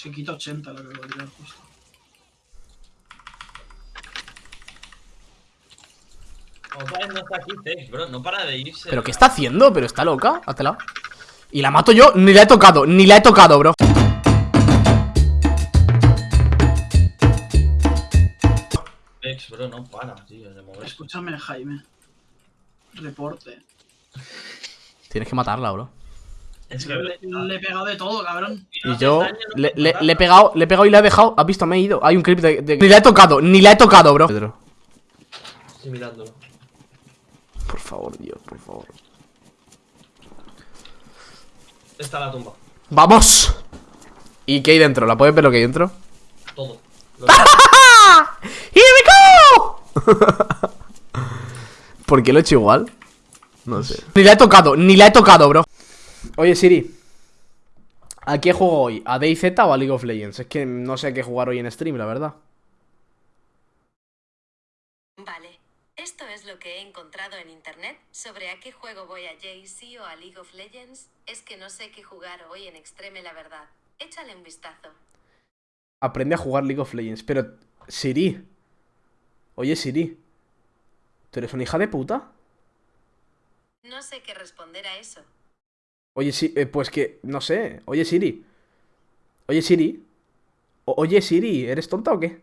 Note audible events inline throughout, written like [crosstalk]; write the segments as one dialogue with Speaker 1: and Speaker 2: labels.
Speaker 1: Se quita 80 lo que voy a tirar justo.
Speaker 2: No está aquí, Tex, bro. No para de irse.
Speaker 3: ¿Pero qué está haciendo? ¿Pero está loca? Hátela Y la mato yo, ni la he tocado, ni la he tocado, bro
Speaker 2: Tex, bro, no para, tío, de.
Speaker 1: Escúchame, Jaime. Reporte.
Speaker 3: Tienes que matarla, bro
Speaker 2: Es que
Speaker 1: Le, le he pegado de todo, cabrón.
Speaker 3: Y yo le, le- le he pegado, le he pegado y la he dejado ¿Has visto? Me he ido Hay un clip de, de- Ni la he tocado, ni la he tocado, bro Pedro
Speaker 2: Estoy mirándolo.
Speaker 3: Por favor, Dios, por favor
Speaker 2: Está la tumba.
Speaker 3: ¡Vamos! ¿Y qué hay dentro? ¿La puedes ver lo que hay dentro?
Speaker 2: Todo. [laughs] Lo-
Speaker 3: ¡Here we go! [laughs] ¿Por qué lo he hecho igual? No sé. Ni la he tocado, ni la he tocado, bro. Oye, Siri. ¿A qué juego hoy? ¿A DayZ o a League of Legends? Es que no sé a qué jugar hoy en stream, la verdad.
Speaker 4: Vale, esto es lo que he encontrado en internet sobre a qué juego voy a JC o a League of Legends. Es que no sé qué jugar hoy en Extreme, la verdad. Échale un vistazo.
Speaker 3: Aprende a jugar League of Legends. Pero, Siri. Oye, Siri. ¿Tú eres una hija de puta?
Speaker 4: No sé qué responder a eso.
Speaker 3: Oye, sí, eh, pues que, no sé. Oye, Siri. Oye, Siri. O- oye, Siri, ¿eres tonta o qué?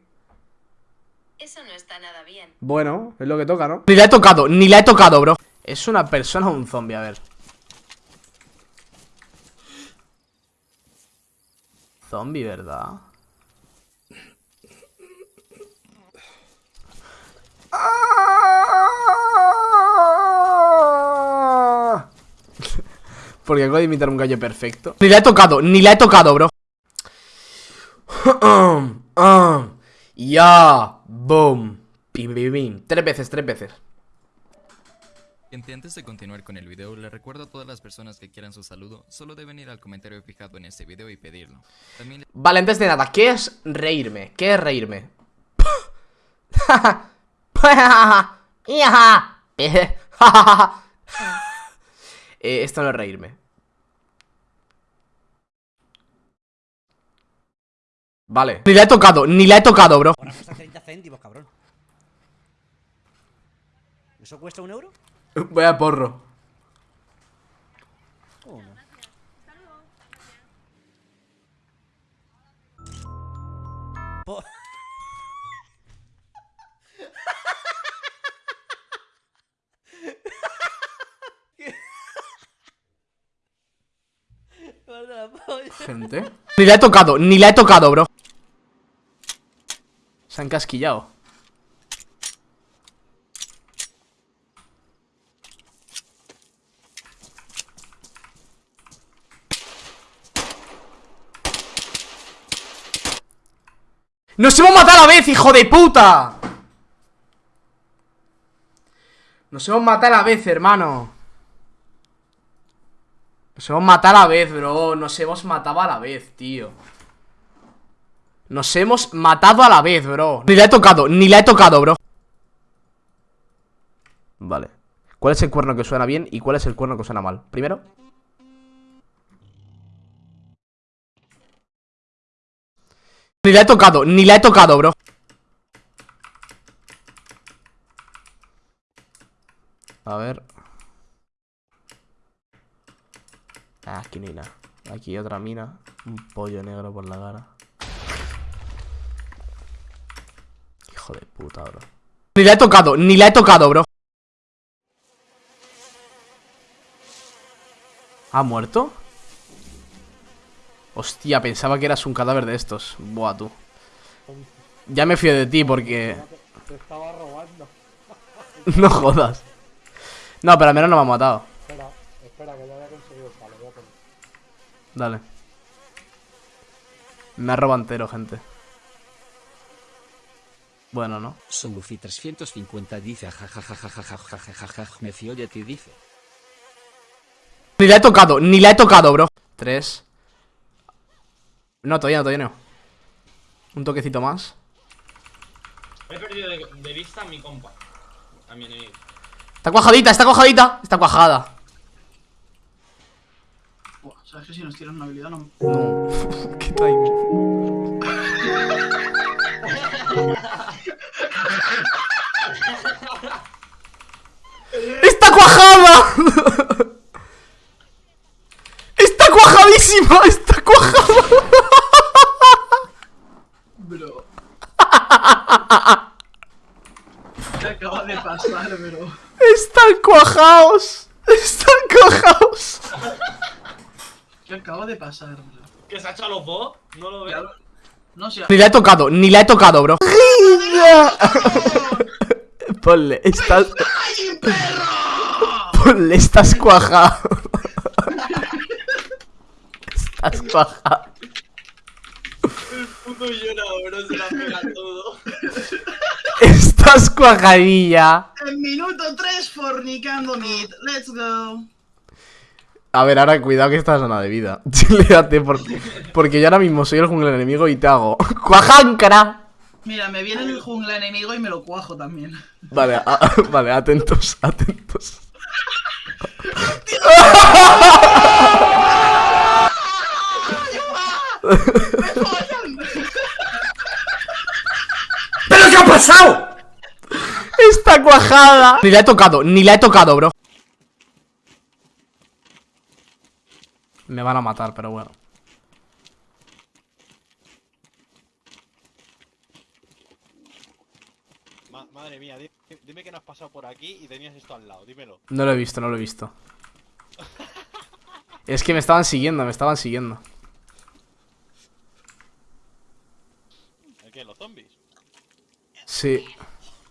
Speaker 4: Eso no está nada bien.
Speaker 3: Bueno, es lo que toca, ¿no? Ni la he tocado, ni la he tocado, bro. ¿Es una persona o un zombie? A ver. Zombie, ¿verdad? Porque acabo de imitar un gallo perfecto. Ni la he tocado, ni la he tocado, bro. [clears throat] Ya, boom. Pim, pim, pim. Tres veces, tres veces.
Speaker 5: Gente, antes de continuar con el video, le recuerdo a todas las personas que quieran su saludo, solo deben ir al comentario fijado en este video y pedirlo. También les
Speaker 3: Vale, antes de nada, ¿qué es reírme? ¿Qué es reírme? [laughs] [laughs] [laughs] Eh, esto no es reírme. Vale. Ni la he tocado, ni la he tocado, bro.
Speaker 6: Ahora cuesta 30 céntimos, cabrón. ¿Eso cuesta un euro? [laughs]
Speaker 3: Voy a porro.
Speaker 6: ¿O no? Po- Guarda [laughs] la polla.
Speaker 3: Gente. Ni la he tocado, ni la he tocado, bro. Se han casquillado. ¡Nos hemos matado a la vez, hijo de puta! Nos hemos matado a la vez, hermano. Nos hemos matado a la vez, bro. Nos hemos matado a la vez, tío. Nos hemos matado a la vez, bro. Ni la he tocado, ni la he tocado, bro. Vale. ¿Cuál es el cuerno que suena bien y cuál es el cuerno que suena mal? Primero. Ni la he tocado, ni la he tocado, bro. A ver. Ah, aquí no hay nada. Aquí otra mina. Un pollo negro por la cara. Hijo de puta, bro. Ni la he tocado, ni la he tocado, bro. ¿Ha muerto? Hostia, pensaba que eras un cadáver de estos. Buah, tú. Ya me fío de ti porque...
Speaker 7: Te estaba robando. [laughs]
Speaker 3: No jodas. No, pero al menos no me ha matado. Dale. Me ha robado entero, gente. Bueno, ¿no?
Speaker 8: Son Solufi 350 dice me fío de ti, dice.
Speaker 3: Ni la he tocado, ni la he tocado, bro. Tres. No, todavía no, todavía no. Un toquecito más.
Speaker 2: He perdido de, de vista a mi compa. A mi enemigo.
Speaker 3: Está cuajadita, está cuajadita. Está cuajada.
Speaker 1: Buah, se Sabes que si nos tiran una habilidad no.
Speaker 3: No. [laughs] ¿Qué timing? ¡Está cuajada! [laughs] ¡Está cuajadísima! ¡Está cuajada!
Speaker 1: Bro. ¿Qué acaba de pasar, bro?
Speaker 3: ¡Están cuajados! ¡Están cuajados!
Speaker 1: ¿Qué acaba de pasar, bro?
Speaker 2: ¿Que se ha a los dos? No lo veo.
Speaker 1: No sé.
Speaker 3: Ni la he tocado, ni la he tocado, bro. Ponle, estás. Ponle, estás cuajado. Estás cuajado.
Speaker 2: Puto llora, bro, se la pega todo.
Speaker 3: Estás cuajadilla.
Speaker 1: En minuto 3 fornicando mid. Let's go.
Speaker 3: A ver, ahora cuidado que esta es zona de vida. [laughs] Chileate, porque, porque yo ahora mismo soy el jungla enemigo y te hago. [laughs] ¡Cuajáncara!
Speaker 1: Mira, me viene el jungla enemigo y me lo cuajo también.
Speaker 3: Vale, a- [laughs] vale, atentos, atentos.
Speaker 8: ¿Pero qué ha pasado?
Speaker 3: ¡Está cuajada! Ni la he tocado, ni la he tocado, bro. Me van a matar, pero bueno.
Speaker 9: Ma- madre mía, di- dime que no has pasado por aquí y tenías esto al lado, dímelo.
Speaker 3: No lo he visto, no lo he visto. [laughs] Es que me estaban siguiendo, me estaban siguiendo.
Speaker 9: ¿El qué? ¿Los zombies?
Speaker 3: Sí.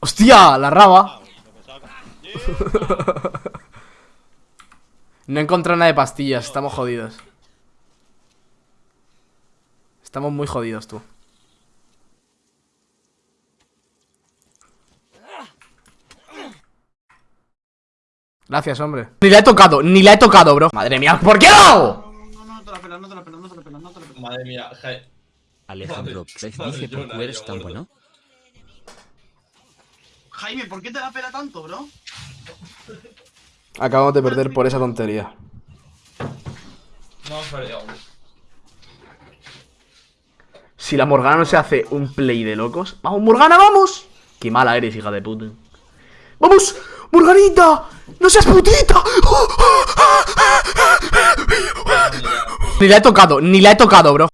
Speaker 3: ¡Hostia! La raba.
Speaker 9: Ah, que... [laughs]
Speaker 3: No he encontrado nada de pastillas, estamos jodidos. Estamos muy jodidos, tú. Gracias, hombre. Ni la he tocado, ni la he tocado, bro. Madre mía, ¿por qué no?
Speaker 1: No, no, no, no te la pelas, no te la pelas, no te la pelas, no te la pelas.
Speaker 2: Madre mía, Jai.
Speaker 8: Alejandro
Speaker 2: Madre-
Speaker 8: dice qué eres tan bueno.
Speaker 1: Jaime, ¿por qué te la pela tanto, bro?
Speaker 3: Acabamos de perder por esa tontería.
Speaker 2: No, hombre.
Speaker 3: Si la Morgana no se hace un play de locos. ¡Vamos, Morgana, vamos! Qué mala eres, hija de puta. ¡Vamos! ¡Morganita! ¡No seas putita! [laughs] Ni la he tocado, ni la he tocado, bro.